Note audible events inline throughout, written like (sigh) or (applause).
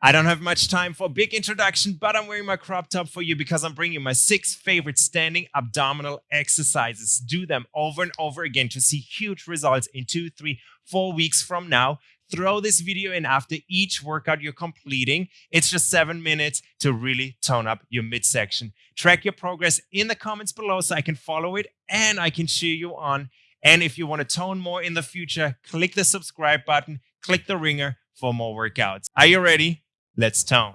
I don't have much time for a big introduction, but I'm wearing my crop top for you because I'm bringing my six favorite standing abdominal exercises. Do them over and over again to see huge results in two, three, four weeks from now. Throw this video in after each workout you're completing. It's just seven minutes to really tone up your midsection. Track your progress in the comments below so I can follow it and I can cheer you on. And if you want to tone more in the future, click the subscribe button, click the ringer for more workouts. Are you ready? Let's tone.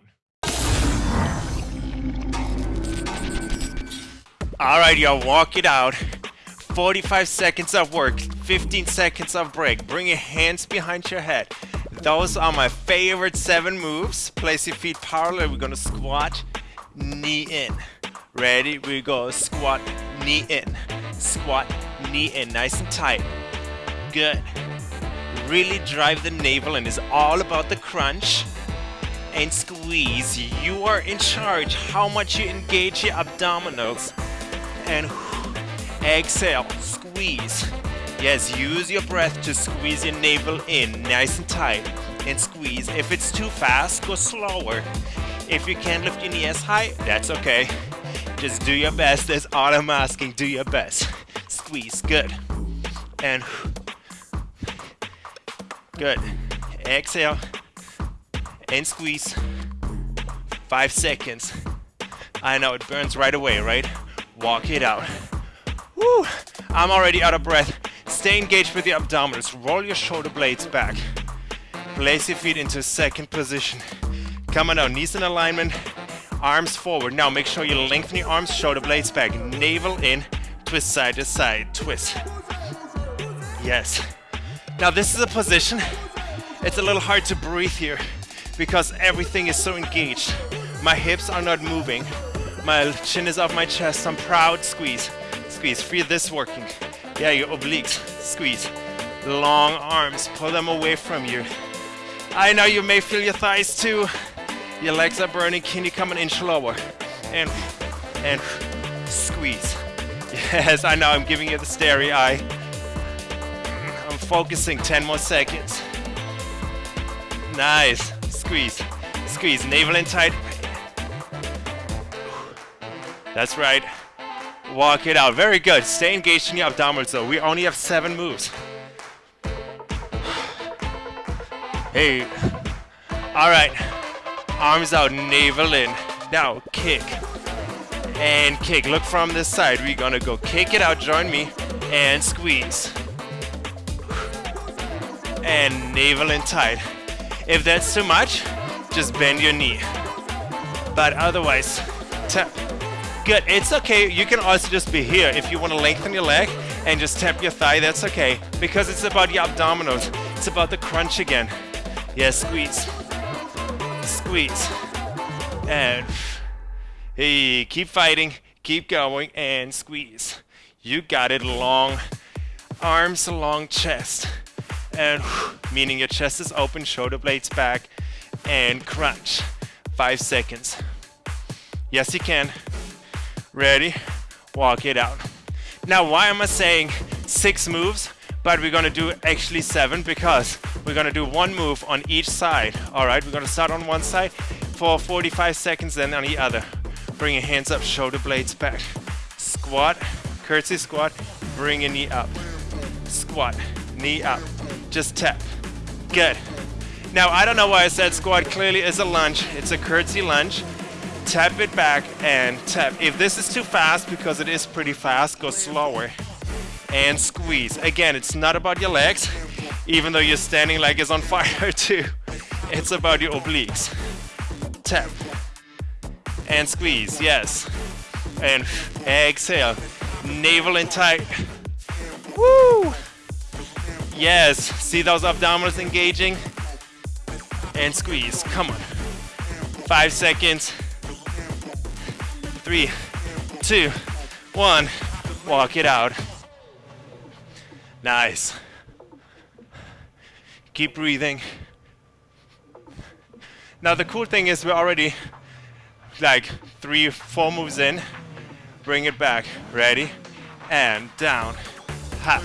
All right, y'all, walk it out. 45 seconds of work, 15 seconds of break. Bring your hands behind your head. Those are my favorite seven moves. Place your feet parallel. We're gonna squat, knee in. Ready? We go squat, knee in. Squat, knee in. Nice and tight. Good. Really drive the navel and it's all about the crunch and squeeze. You are in charge how much you engage your abdominals. And exhale, squeeze. Yes, use your breath to squeeze your navel in nice and tight and squeeze. If it's too fast, go slower. If you can't lift your knee as high, that's okay. Just do your best. That's all I'm asking. Do your best. Squeeze. Good. And good. Exhale and squeeze. Five seconds. I know it burns right away, right? Walk it out. Woo! I'm already out of breath. Stay engaged with the abdominals. Roll your shoulder blades back. Place your feet into second position. Come on now, knees in alignment, arms forward. Now make sure you lengthen your arms, shoulder blades back, navel in, twist side to side, twist. Yes. Now this is a position, it's a little hard to breathe here because everything is so engaged. My hips are not moving. My chin is off my chest. I'm proud. Squeeze. Squeeze. Feel this working. Yeah, your obliques. Squeeze. Long arms. Pull them away from you. I know you may feel your thighs too. Your legs are burning. Can you come an inch lower? And, and squeeze. Yes, I know I'm giving you the starry eye. I'm focusing 10 more seconds. Nice squeeze, squeeze, navel in tight. That's right. Walk it out. Very good. Stay engaged in your abdominals though. We only have seven moves. Hey. All right. Arms out, navel in. Now kick. And kick. Look from this side. We're gonna go kick it out. Join me. And squeeze. And navel in tight. If that's too much, just bend your knee. But otherwise, tap. Good, it's okay. You can also just be here. If you want to lengthen your leg and just tap your thigh, that's okay. Because it's about your abdominals. It's about the crunch again. Yeah, squeeze. Squeeze. And hey, keep fighting, keep going, and squeeze. You got it, long arms, long chest and meaning your chest is open, shoulder blades back, and crunch. Five seconds. Yes, you can. Ready? Walk it out. Now, why am I saying six moves, but we're gonna do actually seven? Because we're gonna do one move on each side. All right, we're gonna start on one side for 45 seconds, then on the other. Bring your hands up, shoulder blades back. Squat, curtsy squat, bring your knee up. Squat, knee up just tap. Good. Now, I don't know why I said squat. Clearly, it's a lunge. It's a curtsy lunge. Tap it back and tap. If this is too fast, because it is pretty fast, go slower. And squeeze. Again, it's not about your legs, even though your standing leg is on (laughs) fire too. It's about your obliques. Tap. And squeeze, yes. And exhale. Navel in tight. Woo! Yes, see those abdominals engaging? And squeeze, come on. Five seconds. Three, two, one. Walk it out. Nice. Keep breathing. Now the cool thing is we're already like three, four moves in. Bring it back. Ready? And down. Ha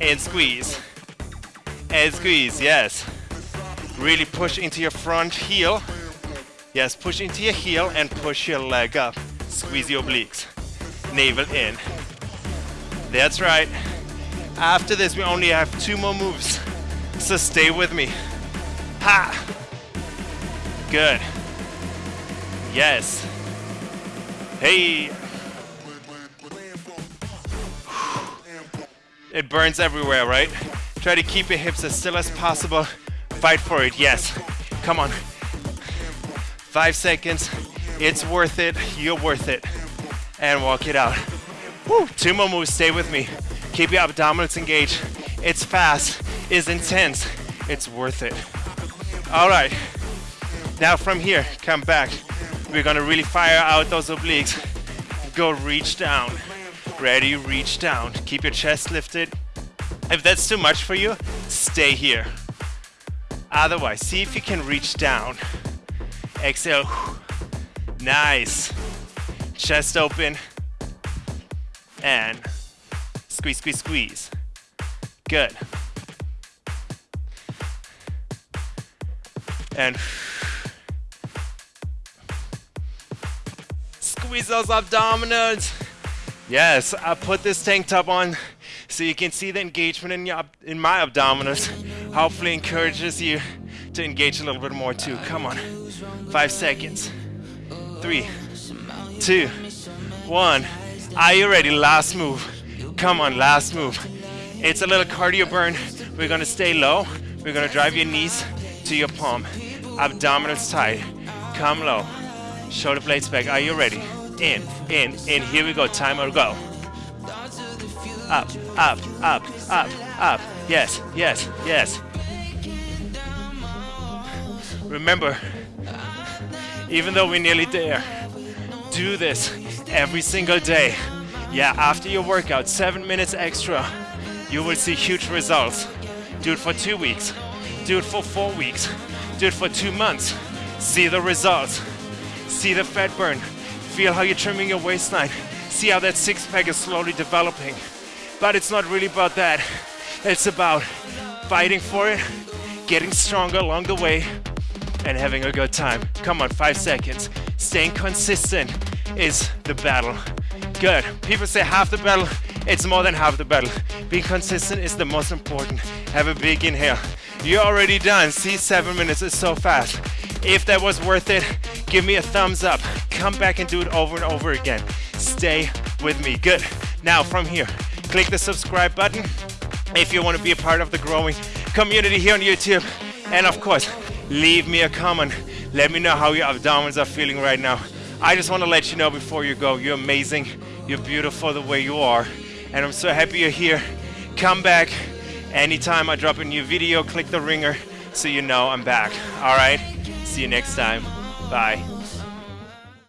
and squeeze. And squeeze, yes. Really push into your front heel. Yes, push into your heel and push your leg up. Squeeze your obliques. Navel in. That's right. After this, we only have two more moves. So stay with me. Ha! Good. Yes. Hey. It burns everywhere, right? Try to keep your hips as still as possible. Fight for it, yes. Come on. Five seconds. It's worth it. You're worth it. And walk it out. Woo. Two more moves. Stay with me. Keep your abdominals engaged. It's fast. It's intense. It's worth it. All right. Now from here, come back. We're gonna really fire out those obliques. Go reach down. Ready, reach down. Keep your chest lifted. If that's too much for you, stay here. Otherwise, see if you can reach down. Exhale. Nice. Chest open. And squeeze, squeeze, squeeze. Good. And squeeze those abdominals. Yes, I put this tank top on so you can see the engagement in, your, in my abdominals. Hopefully encourages you to engage a little bit more too. Come on. Five seconds. Three, two, one. Are you ready? Last move. Come on, last move. It's a little cardio burn. We're gonna stay low. We're gonna drive your knees to your palm. Abdominals tight. Come low. Shoulder blades back. Are you ready? In, in, in. Here we go. Timer go. Up, up, up, up, up. Yes, yes, yes. Remember, even though we're nearly there, do this every single day. Yeah, after your workout, seven minutes extra, you will see huge results. Do it for two weeks. Do it for four weeks. Do it for two months. See the results. See the fat burn. Feel how you're trimming your waistline. See how that six pack is slowly developing. But it's not really about that. It's about fighting for it, getting stronger along the way, and having a good time. Come on, five seconds. Staying consistent is the battle. Good. People say half the battle. It's more than half the battle. Being consistent is the most important. Have a big inhale. You're already done. See, seven minutes is so fast. If that was worth it, give me a thumbs up. Come back and do it over and over again. Stay with me. Good. Now from here, click the subscribe button if you want to be a part of the growing community here on YouTube. And of course, leave me a comment. Let me know how your abdominals are feeling right now. I just want to let you know before you go, you're amazing. You're beautiful the way you are. And I'm so happy you're here. Come back anytime I drop a new video, click the ringer so you know I'm back. All right? See you next time. Bye.